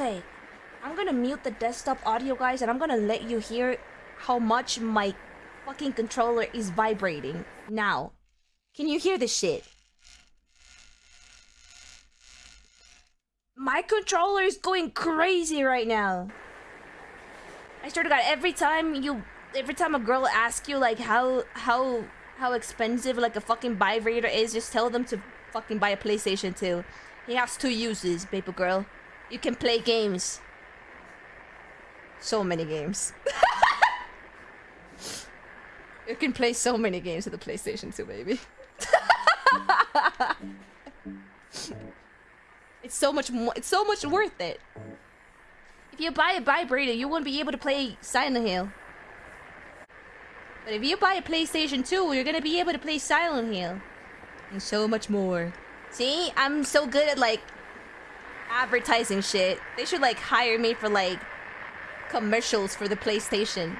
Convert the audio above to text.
Okay, I'm gonna mute the desktop audio, guys, and I'm gonna let you hear how much my fucking controller is vibrating. Now, can you hear this shit? My controller is going crazy right now. I swear to God, every time you, every time a girl asks you like how how how expensive like a fucking vibrator is, just tell them to fucking buy a PlayStation 2. He has two uses, paper girl. You can play games. So many games. you can play so many games with the PlayStation 2, baby. it's so much more. It's so much worth it. If you buy a vibrator, you won't be able to play Silent Hill. But if you buy a PlayStation 2, you're gonna be able to play Silent Hill. And so much more. See? I'm so good at, like, advertising shit. They should, like, hire me for, like, commercials for the PlayStation.